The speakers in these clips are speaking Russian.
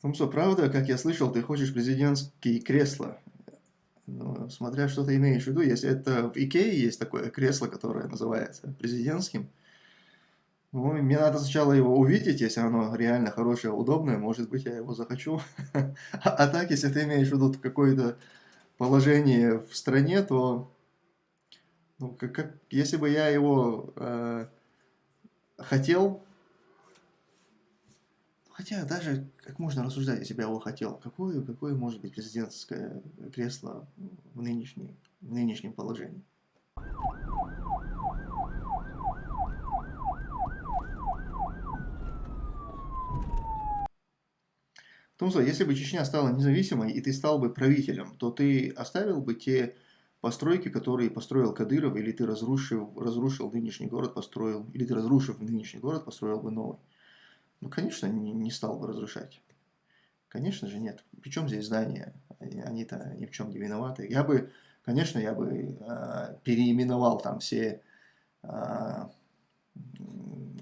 Томсо, правда, как я слышал, ты хочешь президентские кресла? Ну, смотря что ты имеешь в виду, если это в Икее есть такое кресло, которое называется президентским, ну, мне надо сначала его увидеть, если оно реально хорошее, удобное, может быть, я его захочу. А так, если ты имеешь в виду какое-то положение в стране, то ну, как, как, если бы я его э, хотел, хотя даже как можно рассуждать, если бы я его хотел, какое, какое может быть президентское кресло в, нынешней, в нынешнем положении? Тумсо, если бы Чечня стала независимой, и ты стал бы правителем, то ты оставил бы те постройки, которые построил Кадыров, или ты разрушил, разрушил нынешний город, построил, или ты разрушив нынешний город, построил бы новый? Ну, конечно, не, не стал бы разрушать. Конечно же нет. Причем здесь здания? Они-то ни в чем не виноваты. Я бы, конечно, я бы э, переименовал там все э,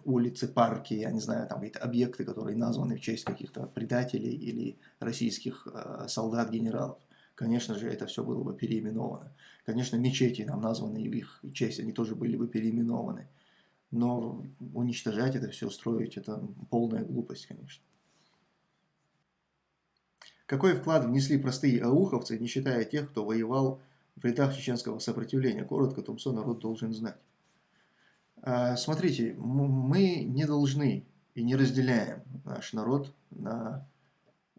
улицы, парки, я не знаю, там какие-то объекты, которые названы в честь каких-то предателей или российских э, солдат-генералов. Конечно же, это все было бы переименовано. Конечно, мечети нам названы в их честь, они тоже были бы переименованы. Но уничтожать это все, строить, это полная глупость, конечно. Какой вклад внесли простые ауховцы, не считая тех, кто воевал в рядах чеченского сопротивления? Коротко, Тумсо народ должен знать. А, смотрите, мы не должны и не разделяем наш народ на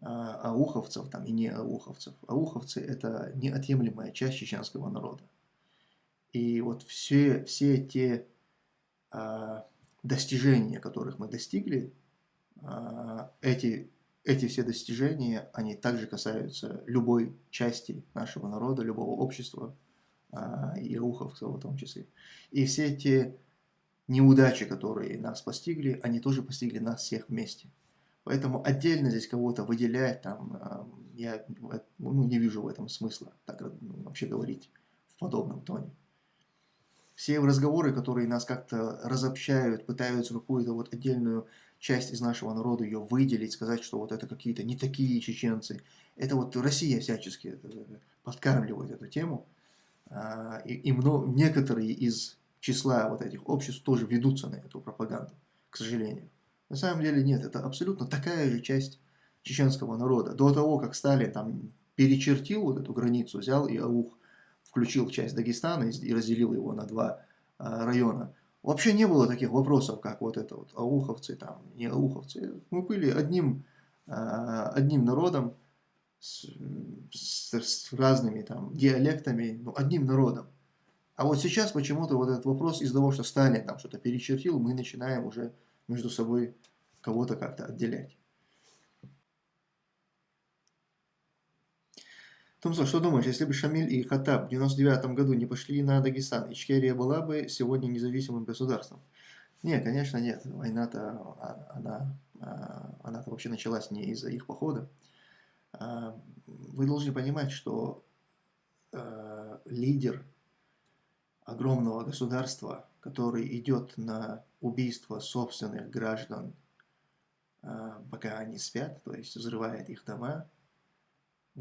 а, ауховцев там, и не ауховцев. Ауховцы – это неотъемлемая часть чеченского народа. И вот все, все те достижения, которых мы достигли, эти, эти все достижения, они также касаются любой части нашего народа, любого общества, и ауховцев в том числе. И все те неудачи, которые нас постигли, они тоже постигли нас всех вместе. Поэтому отдельно здесь кого-то выделять, там, а, я ну, не вижу в этом смысла, так ну, вообще говорить в подобном тоне. Все разговоры, которые нас как-то разобщают, пытаются какую-то вот отдельную часть из нашего народа ее выделить, сказать, что вот это какие-то не такие чеченцы. Это вот Россия всячески подкармливает эту тему. А, и, и много, некоторые из числа вот этих обществ тоже ведутся на эту пропаганду, к сожалению. На самом деле нет, это абсолютно такая же часть чеченского народа. До того, как Сталин там перечертил вот эту границу, взял и аух, включил часть Дагестана и разделил его на два а, района, вообще не было таких вопросов, как вот это вот ауховцы, там, не ауховцы. Мы были одним, а, одним народом, с, с, с разными там диалектами, ну, одним народом. А вот сейчас почему-то вот этот вопрос из-за того, что Сталин там что-то перечертил, мы начинаем уже между собой кого-то как-то отделять. Томсо, что думаешь, если бы Шамиль и Хатаб в 99 году не пошли на Дагестан, Ичкерия была бы сегодня независимым государством? Нет, конечно, нет. Война-то, а, она, а, она -то вообще началась не из-за их похода. А, вы должны понимать, что лидер огромного государства, который идет на убийство собственных граждан, пока они спят, то есть взрывает их дома,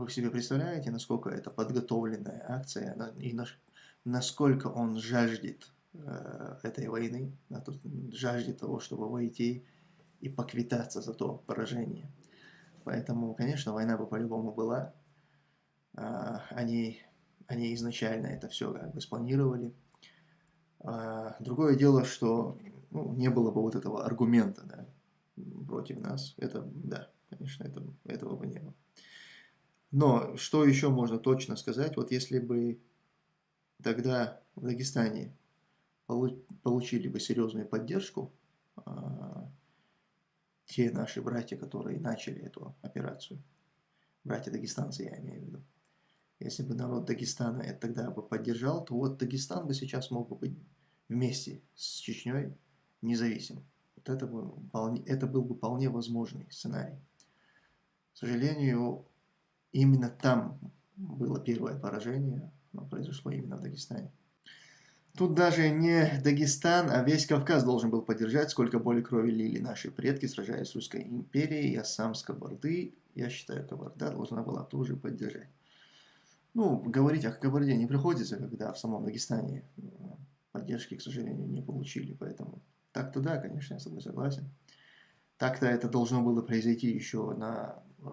вы себе представляете, насколько это подготовленная акция и насколько он жаждет э, этой войны, жаждет того, чтобы войти и поквитаться за то поражение. Поэтому, конечно, война бы по-любому была. А, они они изначально это все как бы спланировали. А, другое дело, что ну, не было бы вот этого аргумента да, против нас. Это, да, конечно, это, этого бы не было. Но что еще можно точно сказать? Вот если бы тогда в Дагестане получили бы серьезную поддержку, а, те наши братья, которые начали эту операцию, братья дагестанцы, я имею в виду, если бы народ Дагестана это тогда бы поддержал, то вот Дагестан бы сейчас мог бы быть вместе с Чечней независим. Вот это, бы это был бы вполне возможный сценарий. К сожалению, именно там было первое поражение, но произошло именно в Дагестане. Тут даже не Дагестан, а весь Кавказ должен был поддержать, сколько боли крови лили наши предки, сражаясь с Русской империей. Я сам с Кабарды, я считаю, Кабарда должна была тоже поддержать. Ну, говорить о Кабарде не приходится, когда в самом Дагестане э, поддержки, к сожалению, не получили. Поэтому так-то да, конечно, я с тобой согласен. Так-то это должно было произойти еще на э,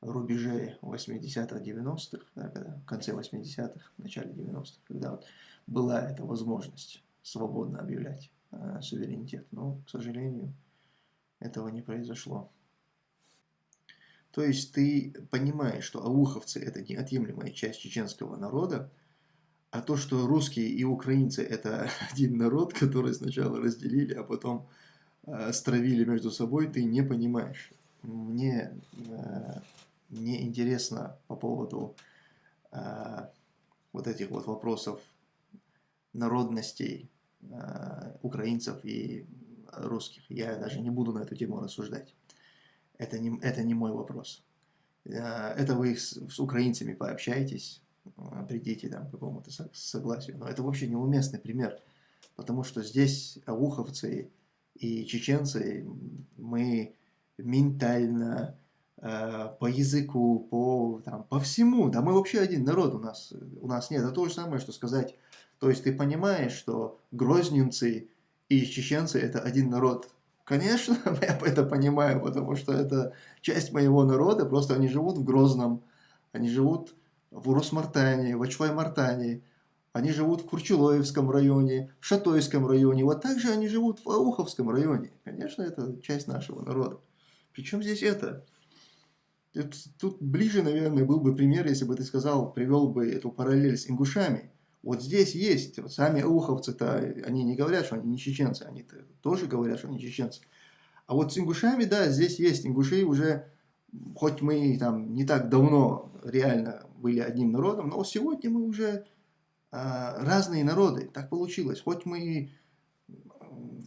рубеже 80-х, 90-х, да, когда, в конце 80-х, начале 90-х, когда вот была эта возможность свободно объявлять э, суверенитет. Но, к сожалению, этого не произошло. То есть ты понимаешь, что ауховцы – это неотъемлемая часть чеченского народа, а то, что русские и украинцы – это один народ, который сначала разделили, а потом э, стравили между собой, ты не понимаешь. Мне э, не интересно по поводу э, вот этих вот вопросов народностей э, украинцев и русских. Я даже не буду на эту тему рассуждать. Это не, это не мой вопрос. Э, это вы с, с украинцами пообщаетесь, э, придите там к какому-то согласию. Но это вообще неуместный пример, потому что здесь ауховцы и чеченцы, мы ментально, по языку, по, там, по всему, да мы вообще один народ у нас, у нас нет. Это то же самое, что сказать то есть ты понимаешь, что грозненцы и чеченцы это один народ. Конечно, я это понимаю, потому что это часть моего народа, просто они живут в Грозном, они живут в Урус-Мартане, в Ачвай-Мартане, они живут в Курчелоевском районе, в Шатойском районе, вот также они живут в Ауховском районе. Конечно, это часть нашего народа. Причем здесь это? Тут ближе, наверное, был бы пример, если бы ты сказал, привел бы эту параллель с ингушами. Вот здесь есть, вот сами уховцы-то, они не говорят, что они не чеченцы, они -то тоже говорят, что они чеченцы. А вот с ингушами, да, здесь есть ингуши уже, хоть мы там не так давно реально были одним народом, но сегодня мы уже а, разные народы, так получилось. Хоть мы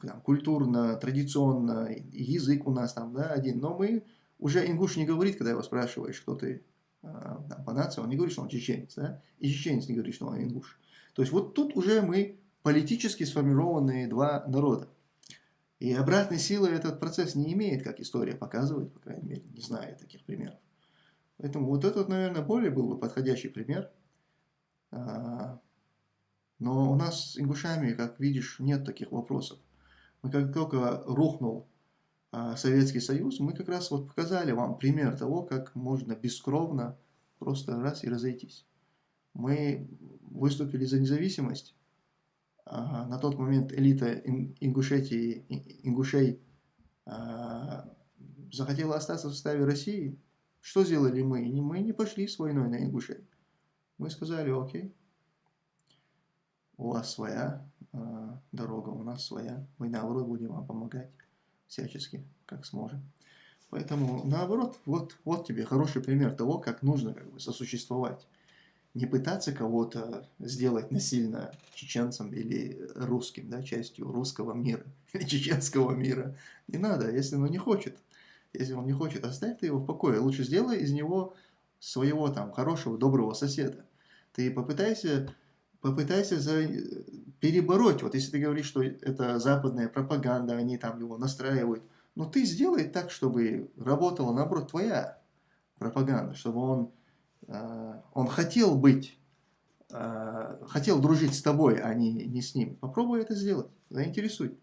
там, культурно, традиционно, язык у нас там, да, один, но мы уже ингуш не говорит, когда его спрашиваешь, кто ты там, по нации, он не говорит, что он чеченец, да, и чеченец не говорит, что он ингуш. То есть вот тут уже мы политически сформированные два народа. И обратной силы этот процесс не имеет, как история показывает, по крайней мере, не знаю таких примеров. Поэтому вот этот, наверное, более был бы подходящий пример. А, но у нас с ингушами, как видишь, нет таких вопросов. Мы как только рухнул а, Советский Союз, мы как раз вот показали вам пример того, как можно бескровно просто раз и разойтись. Мы выступили за независимость. На тот момент элита Ингушетии, ингушей а, захотела остаться в составе России. Что сделали мы? Мы не пошли с войной на ингушей. Мы сказали, окей, у вас своя а, дорога, у нас своя. Мы наоборот будем вам помогать всячески, как сможем. Поэтому наоборот, вот, вот тебе хороший пример того, как нужно как бы, сосуществовать не пытаться кого-то сделать насильно чеченцем или русским, да, частью русского мира чеченского мира. Не надо, если он не хочет. Если он не хочет, оставь ты его в покое. Лучше сделай из него своего там хорошего, доброго соседа. Ты попытайся, попытайся за, перебороть. Вот если ты говоришь, что это западная пропаганда, они там его настраивают, но ты сделай так, чтобы работала, наоборот, твоя пропаганда, чтобы он Э, он хотел быть, э, хотел дружить с тобой, а не, не с ним. Попробуй это сделать, заинтересуй.